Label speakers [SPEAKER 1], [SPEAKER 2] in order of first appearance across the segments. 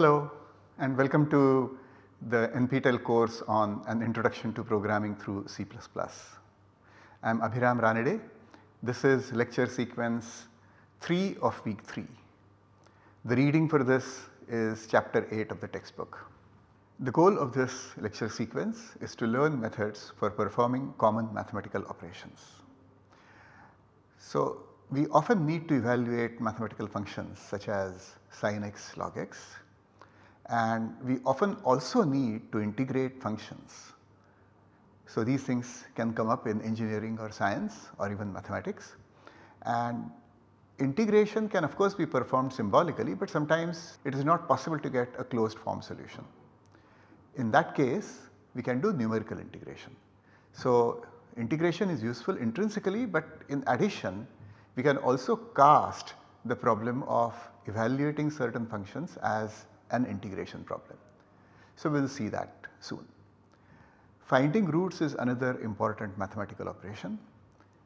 [SPEAKER 1] Hello and welcome to the NPTEL course on an introduction to programming through C++. I am Abhiram Ranade. This is lecture sequence 3 of week 3. The reading for this is chapter 8 of the textbook. The goal of this lecture sequence is to learn methods for performing common mathematical operations. So, we often need to evaluate mathematical functions such as sin x log x and we often also need to integrate functions. So, these things can come up in engineering or science or even mathematics and integration can of course be performed symbolically but sometimes it is not possible to get a closed form solution. In that case we can do numerical integration. So, integration is useful intrinsically but in addition we can also cast the problem of evaluating certain functions as an integration problem. So, we will see that soon. Finding roots is another important mathematical operation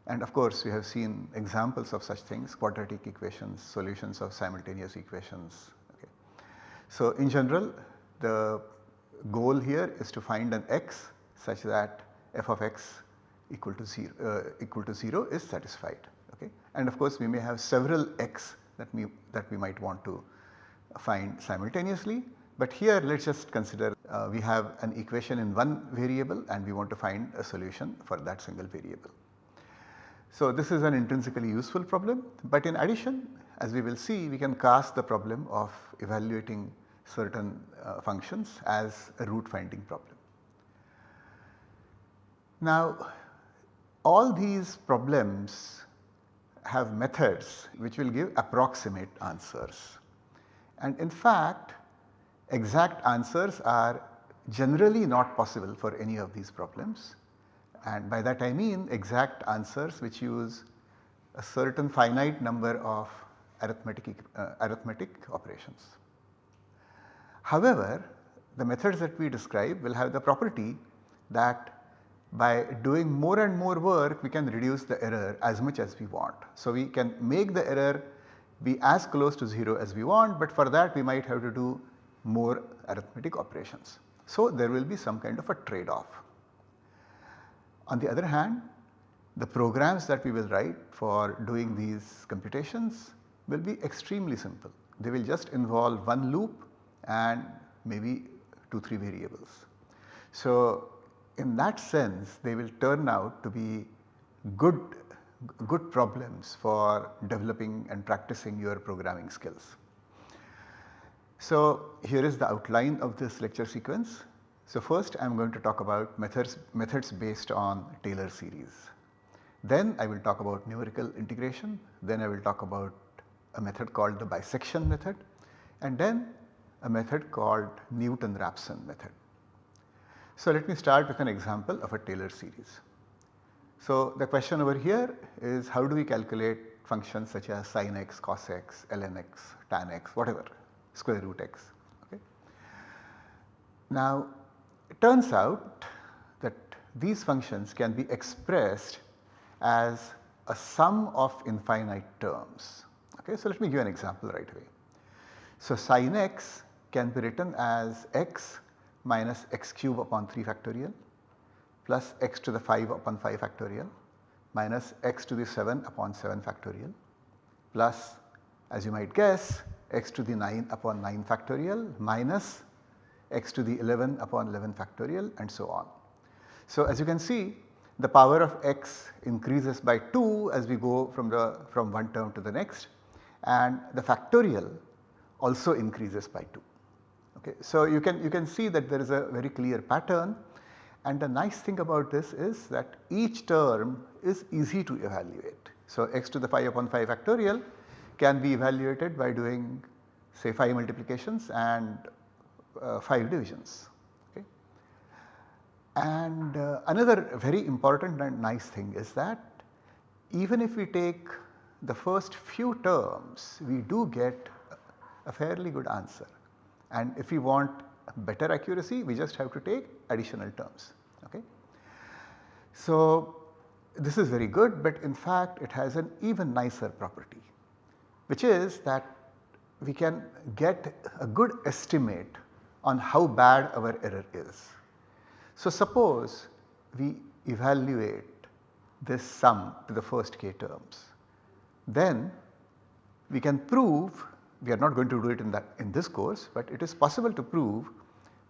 [SPEAKER 1] and of course we have seen examples of such things quadratic equations, solutions of simultaneous equations. Okay. So, in general the goal here is to find an x such that f of x equal to 0, uh, equal to 0 is satisfied. Okay. And of course we may have several x that we, that we might want to find simultaneously. But here let us just consider uh, we have an equation in one variable and we want to find a solution for that single variable. So this is an intrinsically useful problem but in addition as we will see we can cast the problem of evaluating certain uh, functions as a root finding problem. Now all these problems have methods which will give approximate answers. And in fact exact answers are generally not possible for any of these problems and by that I mean exact answers which use a certain finite number of arithmetic, uh, arithmetic operations. However, the methods that we describe will have the property that by doing more and more work we can reduce the error as much as we want. So, we can make the error be as close to 0 as we want but for that we might have to do more arithmetic operations. So, there will be some kind of a trade off. On the other hand the programs that we will write for doing these computations will be extremely simple. They will just involve one loop and maybe 2 3 variables. So, in that sense they will turn out to be good good problems for developing and practicing your programming skills. So, here is the outline of this lecture sequence. So, first I am going to talk about methods, methods based on Taylor series. Then I will talk about numerical integration, then I will talk about a method called the bisection method and then a method called Newton-Raphson method. So, let me start with an example of a Taylor series. So, the question over here is how do we calculate functions such as sin x, cos x, ln x, tan x, whatever square root x. Okay. Now, it turns out that these functions can be expressed as a sum of infinite terms. Okay. So, let me give an example right away. So, sin x can be written as x minus x cube upon 3 factorial plus x to the 5 upon 5 factorial minus x to the 7 upon 7 factorial plus as you might guess x to the 9 upon 9 factorial minus x to the 11 upon 11 factorial and so on. So, as you can see the power of x increases by 2 as we go from the from one term to the next and the factorial also increases by 2. Okay. So, you can you can see that there is a very clear pattern and the nice thing about this is that each term is easy to evaluate. So, x to the 5 upon 5 factorial can be evaluated by doing say 5 multiplications and uh, 5 divisions. Okay. And uh, another very important and nice thing is that even if we take the first few terms we do get a fairly good answer and if we want better accuracy we just have to take additional terms. Okay. So, this is very good but in fact it has an even nicer property which is that we can get a good estimate on how bad our error is. So suppose we evaluate this sum to the first k terms, then we can prove we are not going to do it in that in this course, but it is possible to prove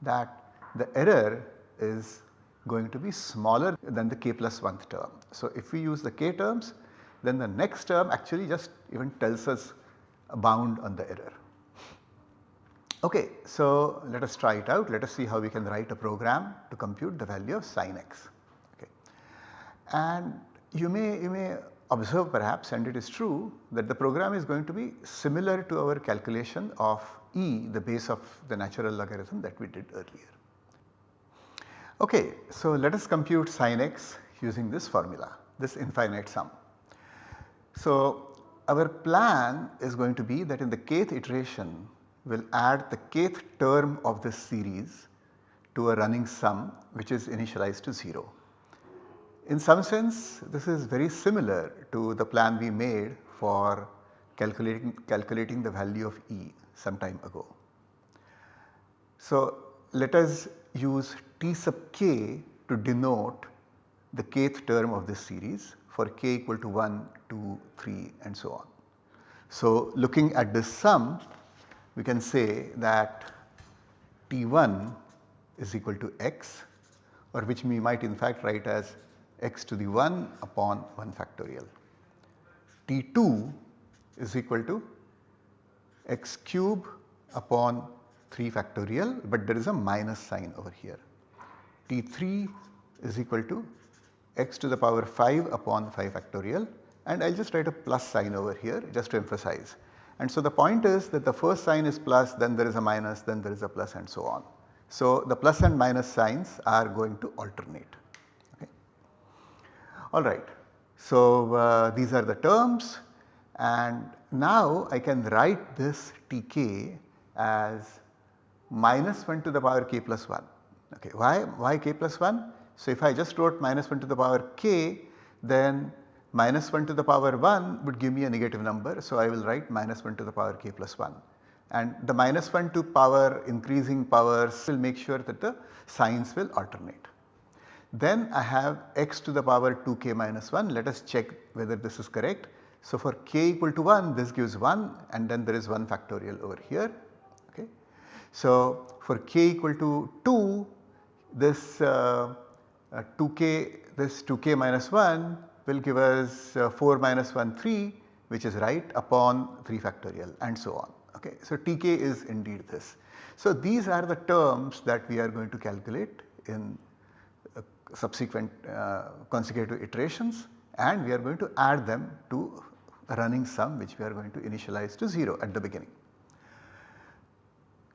[SPEAKER 1] that the error is going to be smaller than the k plus 1th term. So if we use the k terms then the next term actually just even tells us a bound on the error. Okay, so let us try it out. Let us see how we can write a program to compute the value of sin x. Okay. And you may, you may observe perhaps and it is true that the program is going to be similar to our calculation of e the base of the natural logarithm that we did earlier. Okay, so let us compute sin x using this formula this infinite sum. So our plan is going to be that in the kth iteration we will add the kth term of this series to a running sum which is initialized to 0. In some sense this is very similar to the plan we made for calculating, calculating the value of E some time ago. So let us use T sub k to denote the kth term of this series for k equal to 1, 2, 3 and so on. So looking at this sum we can say that T1 is equal to x or which we might in fact write as x to the 1 upon 1 factorial. T2 is equal to x cube upon 3 factorial but there is a minus sign over here. T3 is equal to x to the power 5 upon 5 factorial and I will just write a plus sign over here just to emphasize. And so the point is that the first sign is plus then there is a minus then there is a plus and so on. So the plus and minus signs are going to alternate. Alright. So, uh, these are the terms and now I can write this Tk as minus 1 to the power k plus 1. Okay. Why, why k plus 1? So, if I just wrote minus 1 to the power k then minus 1 to the power 1 would give me a negative number. So, I will write minus 1 to the power k plus 1 and the minus 1 to power increasing powers will make sure that the signs will alternate. Then I have x to the power 2k minus 1 let us check whether this is correct. So for k equal to 1 this gives 1 and then there is 1 factorial over here. Okay. So for k equal to 2 this uh, uh, 2k this 2k minus 1 will give us uh, 4 minus 1 3 which is right upon 3 factorial and so on. Okay. So Tk is indeed this. So these are the terms that we are going to calculate in subsequent uh, consecutive iterations and we are going to add them to a running sum which we are going to initialize to 0 at the beginning.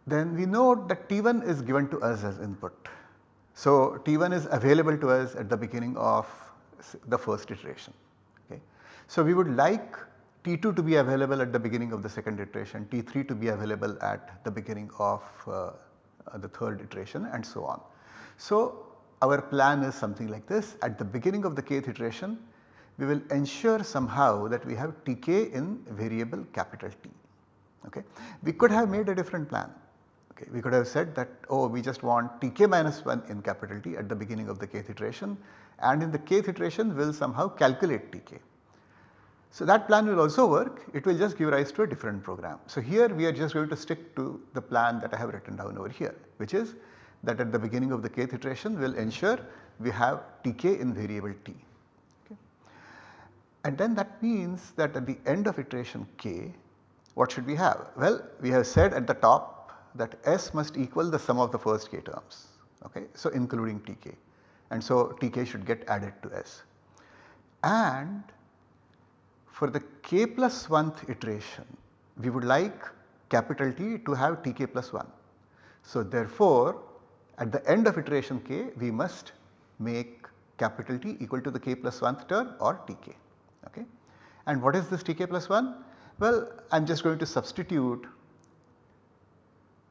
[SPEAKER 1] Then we know that T1 is given to us as input. So T1 is available to us at the beginning of the first iteration. Okay. So we would like T2 to be available at the beginning of the second iteration, T3 to be available at the beginning of uh, the third iteration and so on. So our plan is something like this at the beginning of the kth iteration we will ensure somehow that we have Tk in variable capital T. Okay. We could have made a different plan. Okay. We could have said that oh we just want Tk minus 1 in capital T at the beginning of the kth iteration and in the kth iteration we will somehow calculate Tk. So that plan will also work it will just give rise to a different program. So here we are just going to stick to the plan that I have written down over here which is that at the beginning of the kth iteration will ensure we have Tk in variable t. Okay. And then that means that at the end of iteration k what should we have? Well we have said at the top that S must equal the sum of the first k terms okay. So including Tk and so Tk should get added to S. And for the k plus 1th iteration we would like capital T to have Tk plus 1. So therefore at the end of iteration k we must make capital T equal to the k plus 1th term or Tk. Okay. And what is this Tk plus 1? Well I am just going to substitute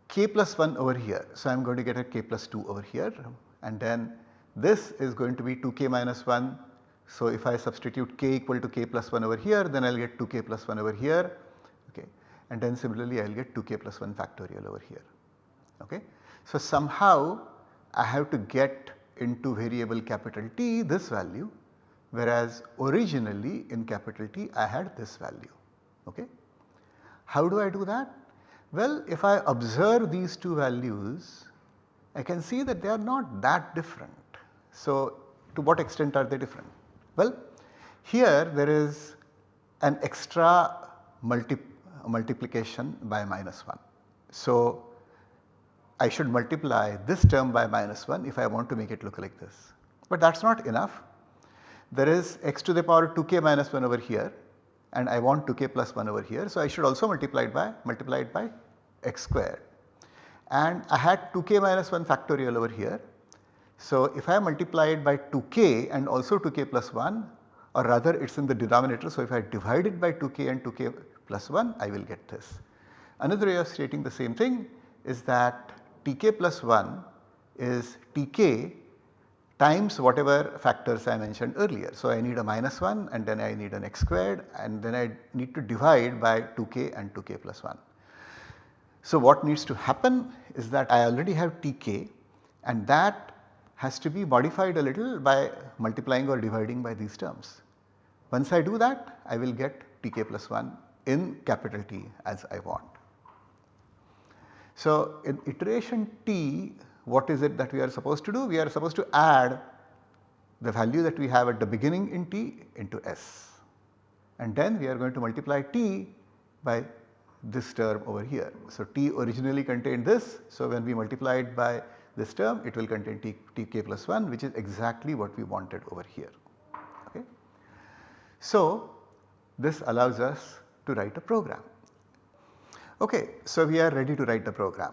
[SPEAKER 1] k plus 1 over here. So I am going to get a k plus 2 over here and then this is going to be 2k minus 1. So if I substitute k equal to k plus 1 over here then I will get 2k plus 1 over here okay. and then similarly I will get 2k plus 1 factorial over here. Okay. So somehow I have to get into variable capital T this value whereas originally in capital T I had this value. Okay. How do I do that? Well if I observe these two values I can see that they are not that different. So to what extent are they different? Well here there is an extra multi multiplication by minus 1. So I should multiply this term by minus 1 if I want to make it look like this. But that is not enough. There is x to the power 2k minus 1 over here and I want 2k plus 1 over here. So I should also multiply it by multiply it by x squared and I had 2k minus 1 factorial over here. So if I multiply it by 2k and also 2k plus 1 or rather it is in the denominator. So if I divide it by 2k and 2k plus 1 I will get this. Another way of stating the same thing is that tk plus 1 is tk times whatever factors I mentioned earlier. So I need a minus 1 and then I need an x squared and then I need to divide by 2k and 2k plus 1. So what needs to happen is that I already have tk and that has to be modified a little by multiplying or dividing by these terms. Once I do that I will get tk plus 1 in capital T as I want. So in iteration T what is it that we are supposed to do? We are supposed to add the value that we have at the beginning in T into S and then we are going to multiply T by this term over here. So T originally contained this so when we multiply it by this term it will contain T, Tk plus 1 which is exactly what we wanted over here. Okay. So this allows us to write a program. Okay, so we are ready to write the program.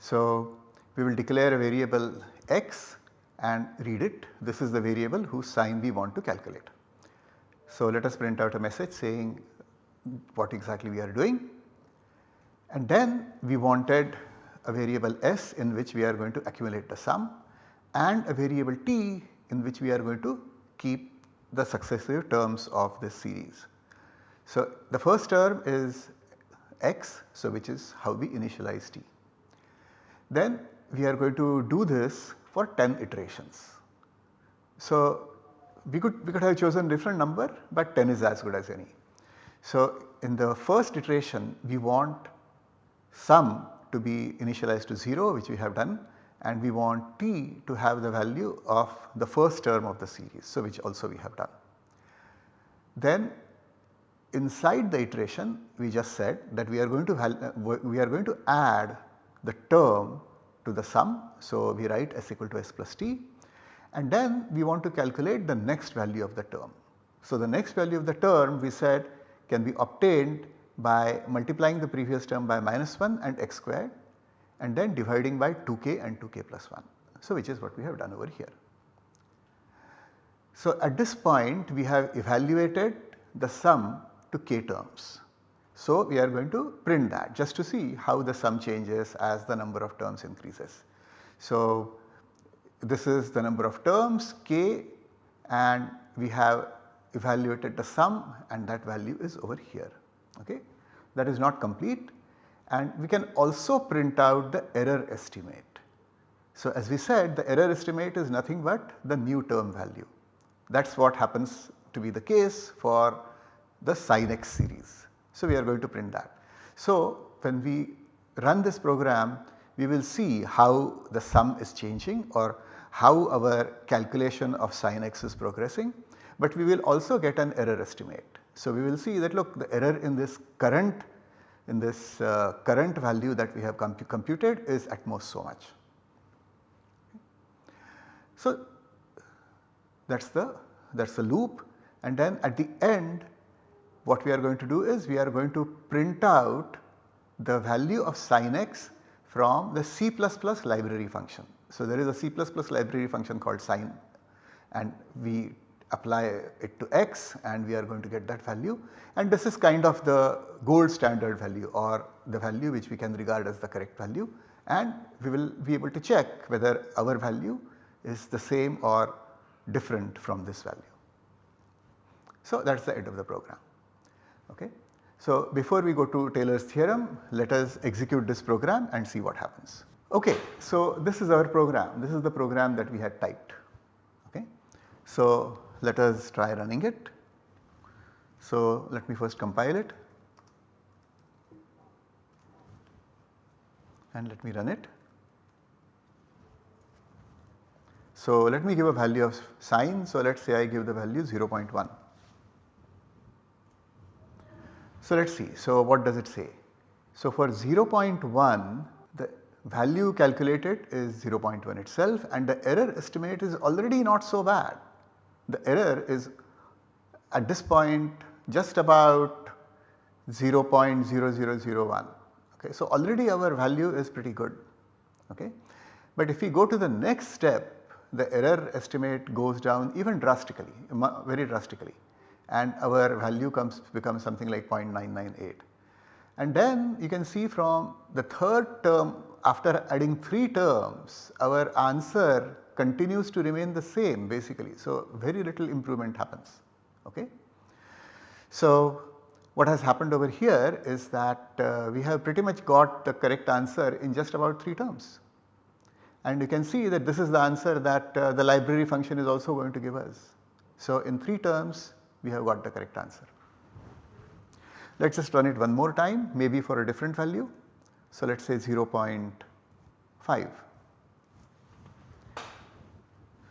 [SPEAKER 1] So we will declare a variable x and read it. This is the variable whose sine we want to calculate. So let us print out a message saying what exactly we are doing and then we wanted a variable s in which we are going to accumulate the sum and a variable t in which we are going to keep the successive terms of this series. So the first term is x so which is how we initialize t. Then we are going to do this for 10 iterations. So we could we could have chosen different number but 10 is as good as any. So in the first iteration we want sum to be initialized to 0 which we have done and we want t to have the value of the first term of the series so which also we have done. Then inside the iteration we just said that we are going to uh, we are going to add the term to the sum. So, we write s equal to s plus t and then we want to calculate the next value of the term. So, the next value of the term we said can be obtained by multiplying the previous term by minus 1 and x squared and then dividing by 2k and 2k plus 1. So, which is what we have done over here. So, at this point we have evaluated the sum to k terms. So, we are going to print that just to see how the sum changes as the number of terms increases. So, this is the number of terms k and we have evaluated the sum and that value is over here. Okay. That is not complete and we can also print out the error estimate. So, as we said the error estimate is nothing but the new term value. That is what happens to be the case for the sin x series. So, we are going to print that. So, when we run this program we will see how the sum is changing or how our calculation of sin x is progressing, but we will also get an error estimate. So, we will see that look the error in this current in this uh, current value that we have comp computed is at most so much. So, that is the that is the loop and then at the end what we are going to do is we are going to print out the value of sin x from the C++ library function. So, there is a C++ library function called sin and we apply it to x and we are going to get that value and this is kind of the gold standard value or the value which we can regard as the correct value and we will be able to check whether our value is the same or different from this value. So, that is the end of the program. Okay. So, before we go to Taylor's theorem let us execute this program and see what happens. Okay, so this is our program, this is the program that we had typed. Okay. So, let us try running it. So, let me first compile it and let me run it. So, let me give a value of sine. So, let us say I give the value 0.1. So, let us see. So, what does it say? So, for 0.1 the value calculated is 0.1 itself and the error estimate is already not so bad. The error is at this point just about 0.0001. Okay. So, already our value is pretty good. Okay. But if we go to the next step the error estimate goes down even drastically very drastically and our value comes becomes something like 0.998. And then you can see from the third term after adding 3 terms our answer continues to remain the same basically. So, very little improvement happens. Okay. So, what has happened over here is that uh, we have pretty much got the correct answer in just about 3 terms. And you can see that this is the answer that uh, the library function is also going to give us. So, in 3 terms we have got the correct answer. Let us just run it one more time maybe for a different value. So, let us say 0.5.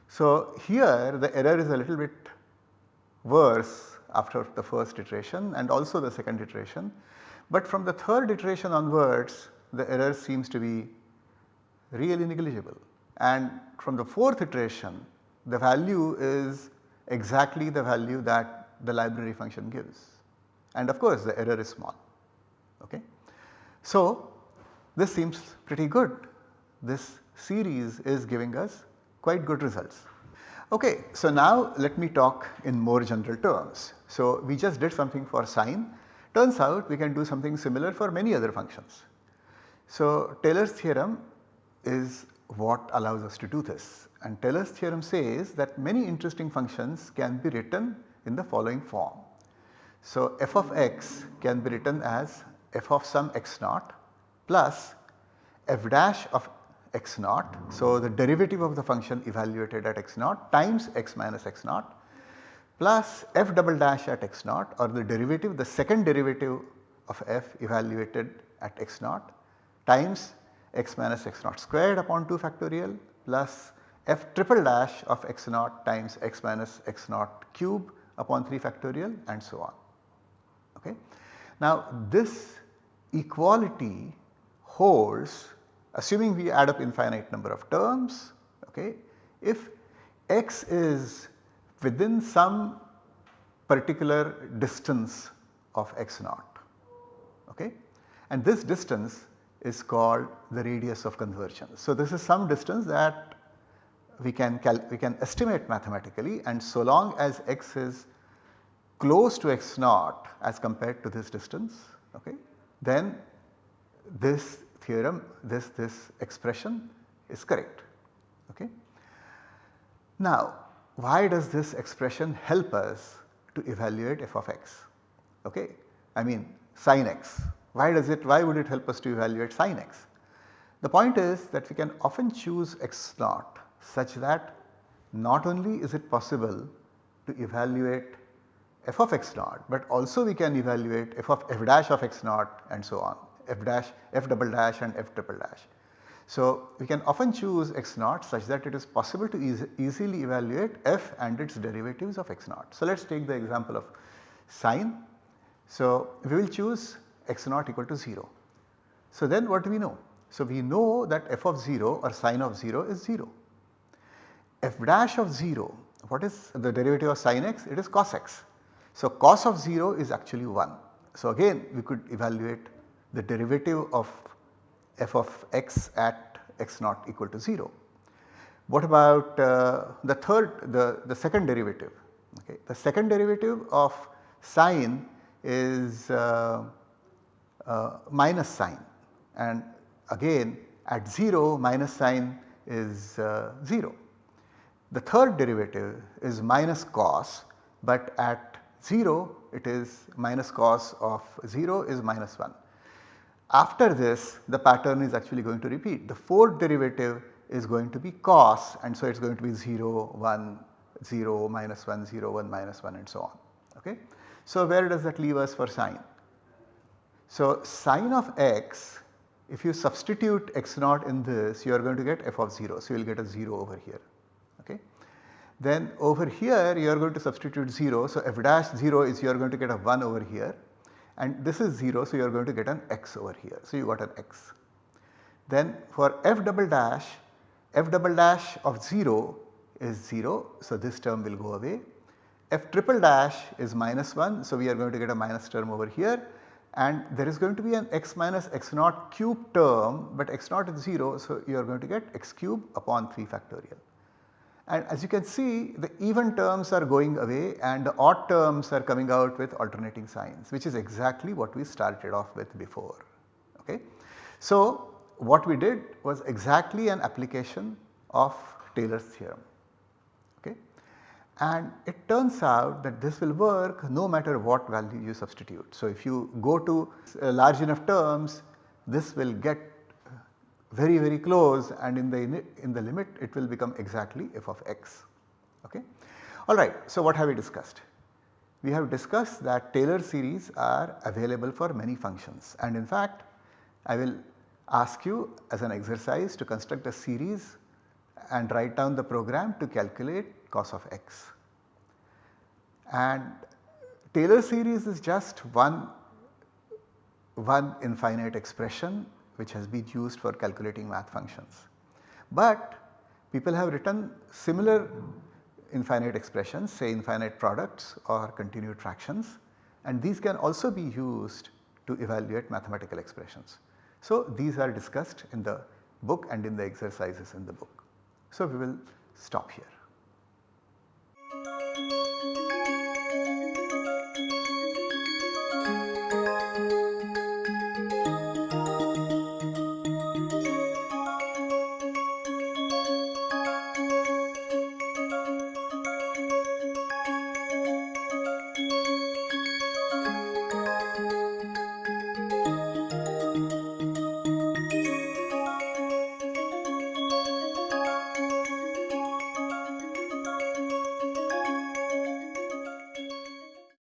[SPEAKER 1] So, here the error is a little bit worse after the first iteration and also the second iteration. But from the third iteration onwards the error seems to be really negligible and from the fourth iteration the value is exactly the value that the library function gives and of course the error is small. Okay. So, this seems pretty good this series is giving us quite good results. Okay, so now let me talk in more general terms. So, we just did something for sine turns out we can do something similar for many other functions. So, Taylor's theorem is what allows us to do this and Taylor's theorem says that many interesting functions can be written in the following form. So, f of x can be written as f of some x naught plus f dash of x naught. So, the derivative of the function evaluated at x naught times x minus x naught plus f double dash at x naught or the derivative the second derivative of f evaluated at x naught times x minus x naught squared upon 2 factorial plus f triple dash of x naught times x minus x naught cube upon 3 factorial and so on. Okay. Now this equality holds assuming we add up infinite number of terms okay, if x is within some particular distance of x naught okay, and this distance is called the radius of convergence. So, this is some distance that we can we can estimate mathematically and so long as x is close to x naught as compared to this distance okay, then this theorem this this expression is correct. Okay. Now why does this expression help us to evaluate f of x? Okay. I mean sin x why does it, why would it help us to evaluate sin x? The point is that we can often choose x naught such that not only is it possible to evaluate f of x naught, but also we can evaluate f of f dash of x naught and so on f dash f double dash and f triple dash. So, we can often choose x naught such that it is possible to eas easily evaluate f and its derivatives of x naught. So, let us take the example of sine. So, we will choose x naught equal to 0. So then what do we know? So we know that f of 0 or sine of 0 is 0. F dash of 0 what is the derivative of sine x? It is cos x. So cos of 0 is actually 1. So again we could evaluate the derivative of f of x at x naught equal to 0. What about uh, the third the, the second derivative? Okay. The second derivative of sine is uh, uh, minus sine and again at 0 minus sine is uh, 0. The third derivative is minus cos but at 0 it is minus cos of 0 is minus 1. After this the pattern is actually going to repeat the fourth derivative is going to be cos and so it is going to be 0, 1, 0, minus 1, 0, 1, minus 1 and so on. Okay. So where does that leave us for sine? So sine of x if you substitute x naught in this you are going to get f of 0. So you will get a 0 over here. Then over here you are going to substitute 0. So f dash 0 is you are going to get a 1 over here and this is 0 so you are going to get an x over here. So you got an x. Then for f double dash, f double dash of 0 is 0 so this term will go away. f triple dash is minus 1 so we are going to get a minus term over here and there is going to be an x minus x naught cube term but x naught is 0 so you are going to get x cube upon 3 factorial. And as you can see the even terms are going away and the odd terms are coming out with alternating signs which is exactly what we started off with before. Okay. So what we did was exactly an application of Taylor's theorem. Okay. And it turns out that this will work no matter what value you substitute. So if you go to uh, large enough terms this will get very very close and in the in the limit it will become exactly f of x. Okay. Alright, so what have we discussed? We have discussed that Taylor series are available for many functions and in fact I will ask you as an exercise to construct a series and write down the program to calculate cos of x. And Taylor series is just one, one infinite expression which has been used for calculating math functions. But people have written similar infinite expressions say infinite products or continued fractions and these can also be used to evaluate mathematical expressions. So these are discussed in the book and in the exercises in the book. So we will stop here.